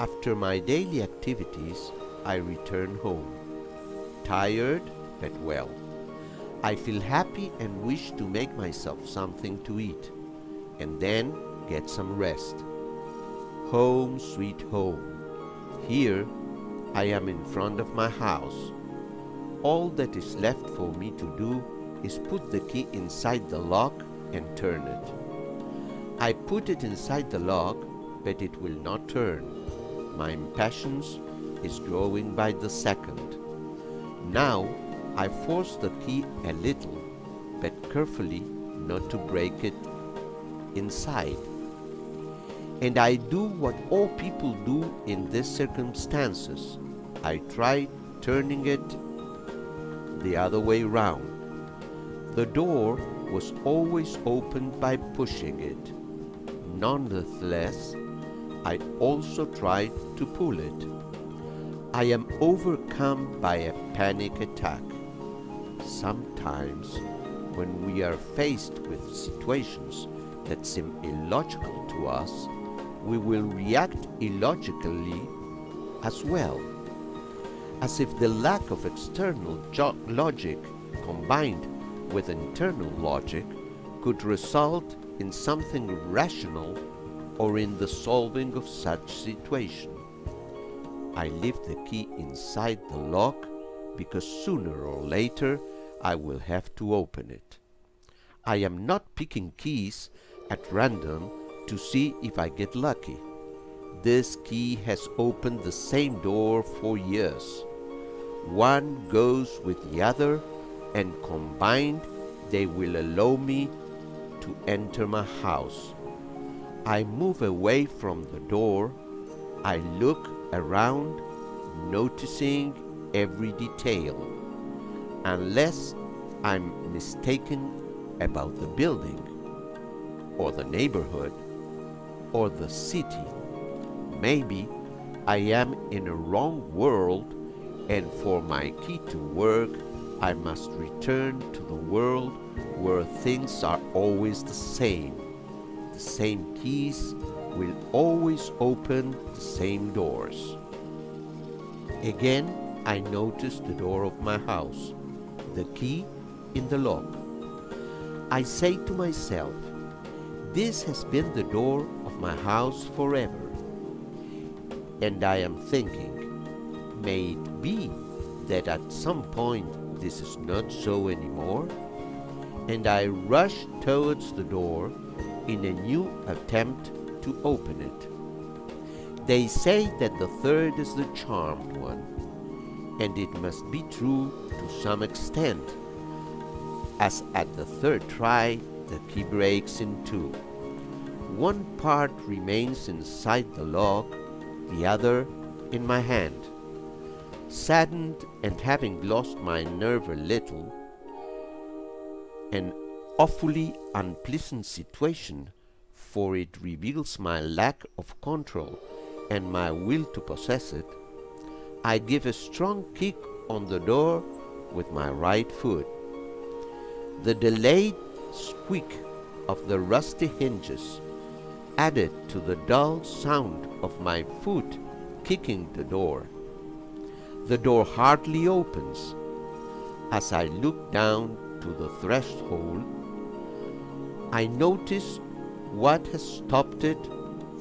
After my daily activities, I return home. Tired, but well. I feel happy and wish to make myself something to eat, and then get some rest. Home, sweet home. Here, I am in front of my house. All that is left for me to do is put the key inside the lock and turn it. I put it inside the lock, but it will not turn. My impatience is growing by the second. Now I force the key a little, but carefully not to break it inside. And I do what all people do in these circumstances. I try turning it the other way round. The door was always opened by pushing it. Nonetheless, I also tried to pull it. I am overcome by a panic attack. Sometimes, when we are faced with situations that seem illogical to us, we will react illogically as well, as if the lack of external logic combined with internal logic could result in something rational or in the solving of such situation. I leave the key inside the lock because sooner or later I will have to open it. I am not picking keys at random to see if I get lucky. This key has opened the same door for years. One goes with the other and combined they will allow me to enter my house. I move away from the door. I look around, noticing every detail. Unless I'm mistaken about the building, or the neighborhood, or the city. Maybe I am in a wrong world and for my key to work I must return to the world where things are always the same. Same keys will always open the same doors. Again, I notice the door of my house, the key in the lock. I say to myself, this has been the door of my house forever. And I am thinking, may it be that at some point this is not so anymore? And I rush towards the door in a new attempt to open it. They say that the third is the charmed one, and it must be true to some extent, as at the third try the key breaks in two. One part remains inside the lock, the other in my hand. Saddened and having lost my nerve a little, an awfully unpleasant situation, for it reveals my lack of control and my will to possess it, I give a strong kick on the door with my right foot. The delayed squeak of the rusty hinges added to the dull sound of my foot kicking the door. The door hardly opens. As I look down to the threshold, I notice what has stopped it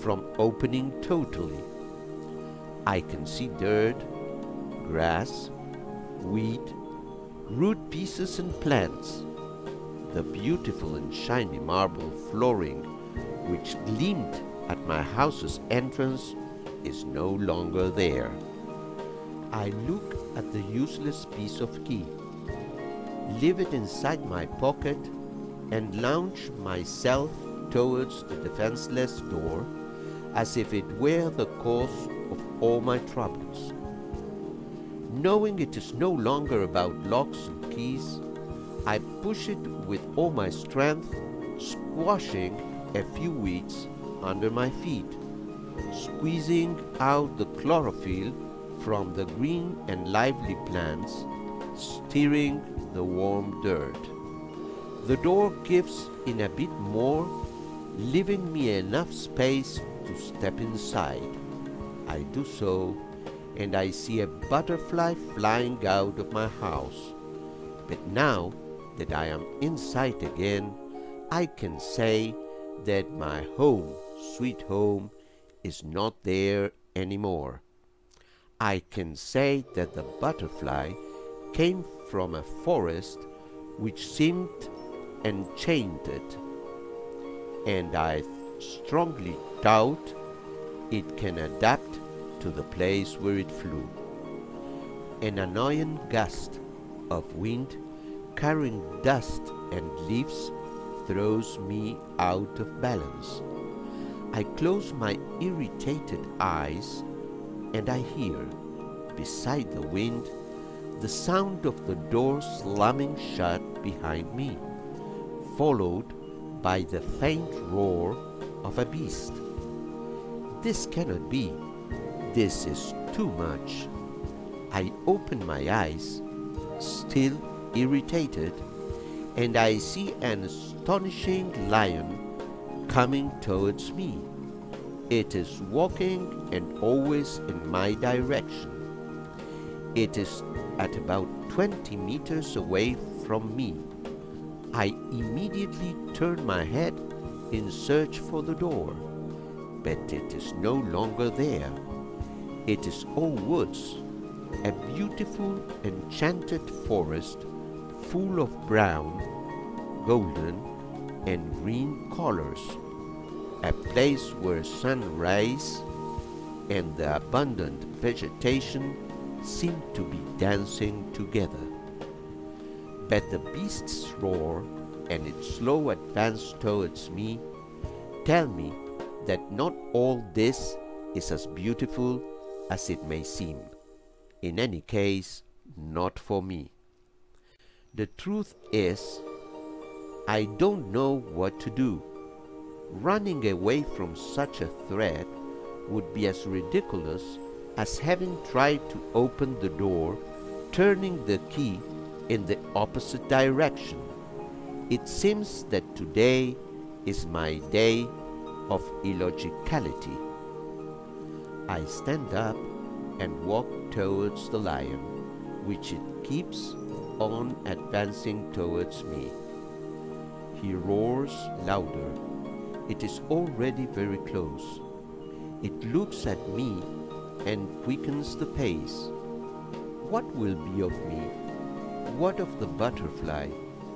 from opening totally. I can see dirt, grass, weed, root pieces and plants. The beautiful and shiny marble flooring which gleamed at my house's entrance is no longer there. I look at the useless piece of key, leave it inside my pocket, and launch myself towards the defenseless door as if it were the cause of all my troubles. Knowing it is no longer about locks and keys, I push it with all my strength, squashing a few weeds under my feet, squeezing out the chlorophyll from the green and lively plants, stirring the warm dirt. The door gives in a bit more, leaving me enough space to step inside. I do so, and I see a butterfly flying out of my house. But now that I am inside again, I can say that my home, sweet home, is not there anymore. I can say that the butterfly came from a forest which seemed enchanted, and I strongly doubt it can adapt to the place where it flew. An annoying gust of wind carrying dust and leaves throws me out of balance. I close my irritated eyes and I hear, beside the wind, the sound of the door slamming shut behind me, followed by the faint roar of a beast. This cannot be. This is too much. I open my eyes, still irritated, and I see an astonishing lion coming towards me. It is walking and always in my direction. It is at about 20 meters away from me. I immediately turn my head in search for the door, but it is no longer there. It is all woods, a beautiful enchanted forest full of brown, golden, and green colors, a place where sun rays and the abundant vegetation seem to be dancing together. But the beast's roar and its slow advance towards me tell me that not all this is as beautiful as it may seem. In any case, not for me. The truth is, I don't know what to do. Running away from such a threat would be as ridiculous as having tried to open the door, turning the key in the opposite direction. It seems that today is my day of illogicality. I stand up and walk towards the lion, which it keeps on advancing towards me. He roars louder. It is already very close. It looks at me and quickens the pace. What will be of me? What of the butterfly,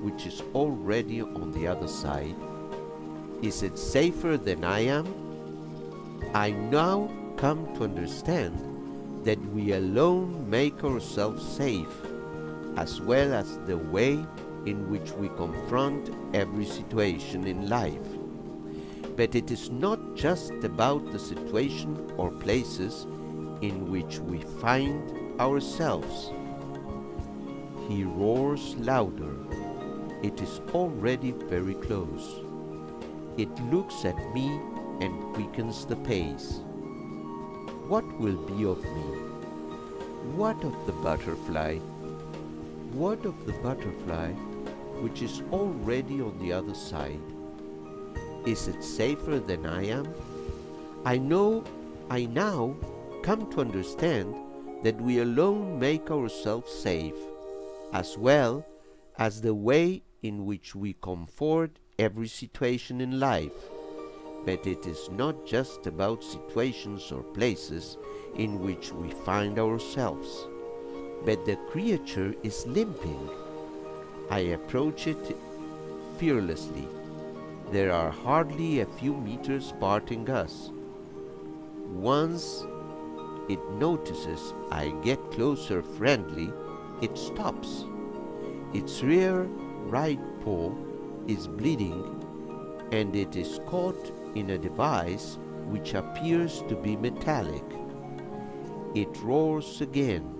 which is already on the other side? Is it safer than I am? I now come to understand that we alone make ourselves safe as well as the way in which we confront every situation in life. But it is not just about the situation or places in which we find ourselves. He roars louder. It is already very close. It looks at me and quickens the pace. What will be of me? What of the butterfly? What of the butterfly, which is already on the other side? Is it safer than I am? I know, I now come to understand that we alone make ourselves safe, as well as the way in which we comfort every situation in life. But it is not just about situations or places in which we find ourselves but the creature is limping. I approach it fearlessly. There are hardly a few meters parting us. Once it notices I get closer friendly, it stops. Its rear right paw is bleeding and it is caught in a device which appears to be metallic. It roars again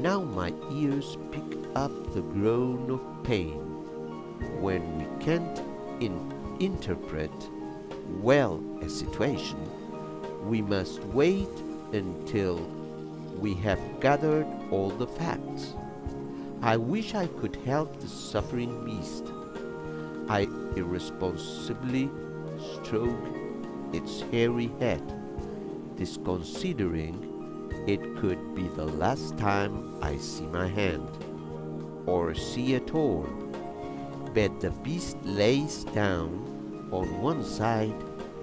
now my ears pick up the groan of pain. When we can't in interpret well a situation, we must wait until we have gathered all the facts. I wish I could help the suffering beast. I irresponsibly stroke its hairy head. disconsidering it could be the last time I see my hand, or see at all. But the beast lays down on one side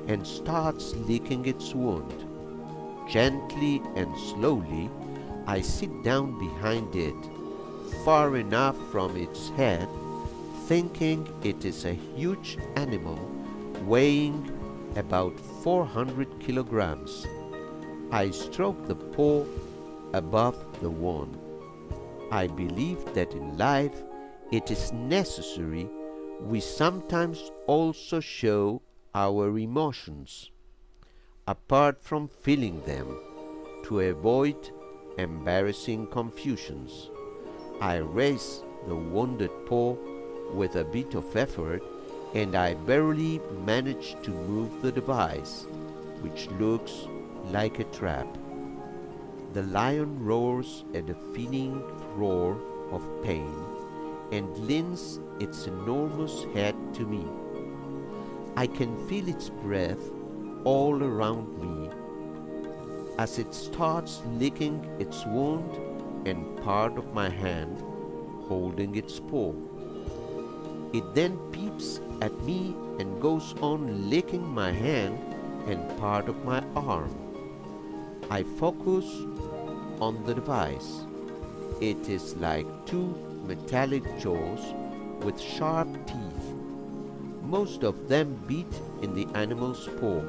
and starts licking its wound. Gently and slowly, I sit down behind it, far enough from its head, thinking it is a huge animal weighing about 400 kilograms. I stroke the paw above the wound. I believe that in life it is necessary we sometimes also show our emotions, apart from feeling them, to avoid embarrassing confusions. I raise the wounded paw with a bit of effort and I barely manage to move the device, which looks like a trap. The lion roars a deafening roar of pain and leans its enormous head to me. I can feel its breath all around me as it starts licking its wound and part of my hand holding its paw. It then peeps at me and goes on licking my hand and part of my arm. I focus on the device. It is like two metallic jaws with sharp teeth most of them beat in the animal's paw.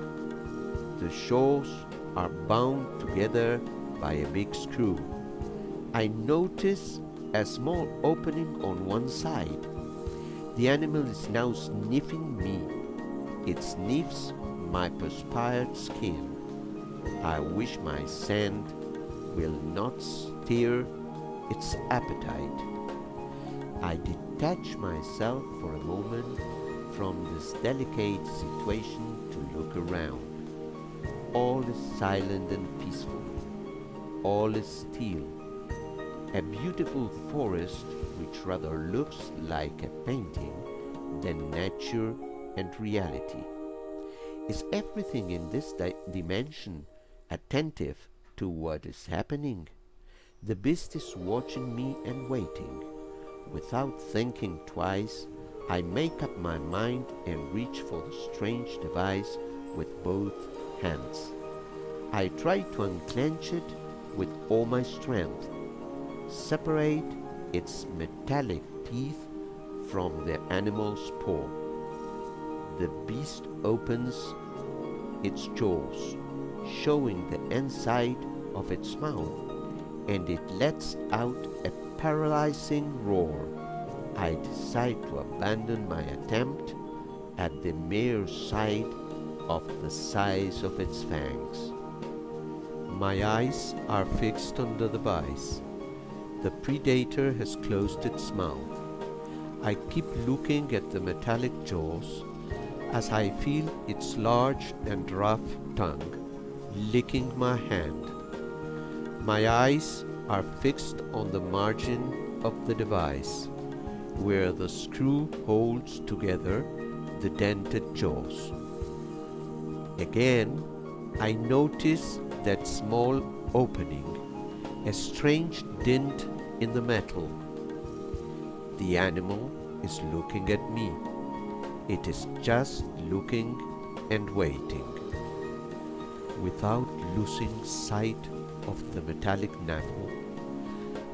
The jaws are bound together by a big screw. I notice a small opening on one side. The animal is now sniffing me. It sniffs my perspired skin. I wish my scent will not stir its appetite. I detach myself for a moment from this delicate situation to look around. All is silent and peaceful. All is still. A beautiful forest which rather looks like a painting than nature and reality. Is everything in this di dimension attentive to what is happening? The beast is watching me and waiting. Without thinking twice, I make up my mind and reach for the strange device with both hands. I try to unclench it with all my strength, separate its metallic teeth from the animal's paw. The beast opens its jaws, showing the inside of its mouth, and it lets out a paralyzing roar. I decide to abandon my attempt at the mere sight of the size of its fangs. My eyes are fixed on the device. The predator has closed its mouth. I keep looking at the metallic jaws as I feel its large and rough tongue licking my hand. My eyes are fixed on the margin of the device where the screw holds together the dented jaws. Again, I notice that small opening, a strange dint in the metal. The animal is looking at me. It is just looking and waiting. Without losing sight of the metallic navel,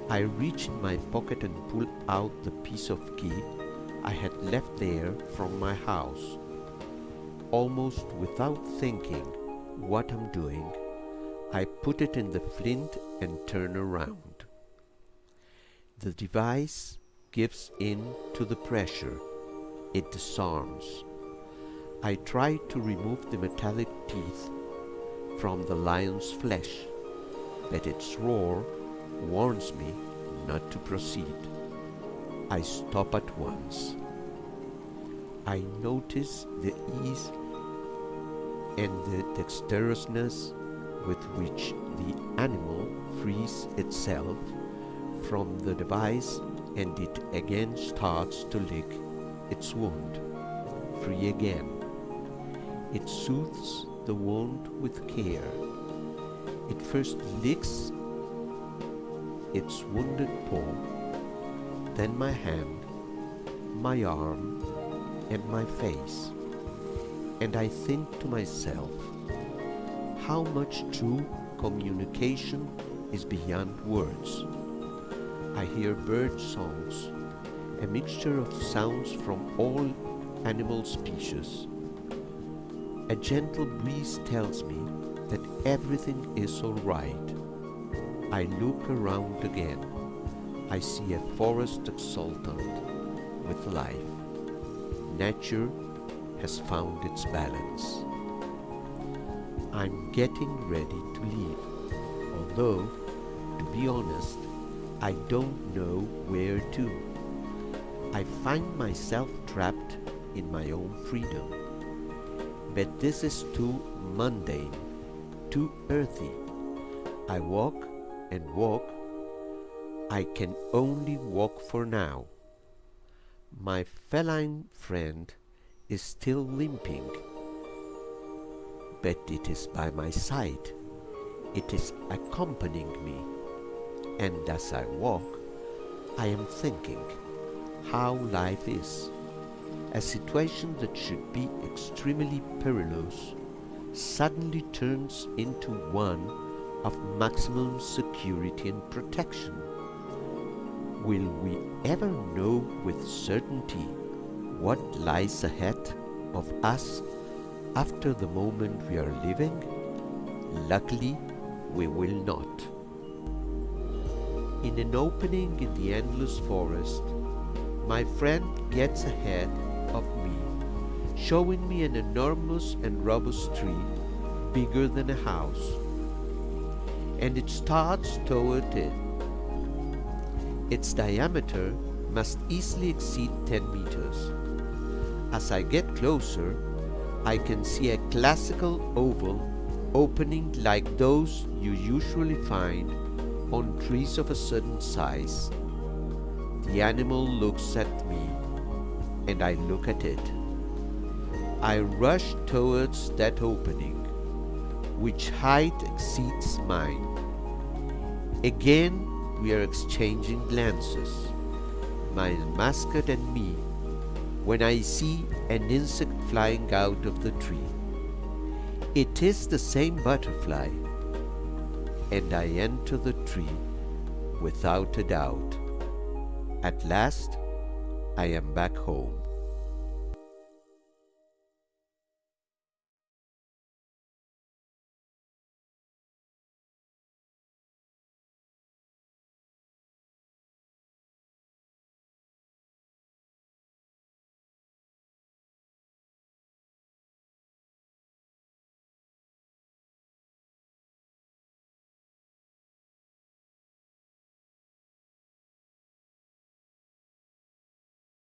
I reach in my pocket and pull out the piece of key I had left there from my house. Almost without thinking what I'm doing, I put it in the flint and turn around. The device gives in to the pressure. It disarms. I try to remove the metallic teeth from the lion's flesh, but its roar warns me not to proceed. I stop at once. I notice the ease and the dexterousness with which the animal frees itself from the device and it again starts to lick its wound, free again. It soothes the wound with care, It first licks its wounded paw, then my hand, my arm, and my face. And I think to myself, how much true communication is beyond words. I hear bird songs, a mixture of sounds from all animal species. A gentle breeze tells me that everything is all right. I look around again. I see a forest exultant with life. Nature has found its balance. I'm getting ready to leave, although, to be honest, I don't know where to. I find myself trapped in my own freedom. But this is too mundane, too earthy. I walk and walk. I can only walk for now. My feline friend is still limping, but it is by my side. It is accompanying me, and as I walk, I am thinking how life is. A situation that should be extremely perilous suddenly turns into one of maximum security and protection. Will we ever know with certainty what lies ahead of us after the moment we are living? Luckily, we will not. In an opening in the endless forest, my friend gets ahead of me, showing me an enormous and robust tree, bigger than a house, and it starts toward it. Its diameter must easily exceed 10 meters. As I get closer, I can see a classical oval opening like those you usually find on trees of a certain size. The animal looks at me and I look at it. I rush towards that opening, which height exceeds mine. Again we are exchanging glances, my mascot and me, when I see an insect flying out of the tree. It is the same butterfly, and I enter the tree without a doubt. At last, I am back home.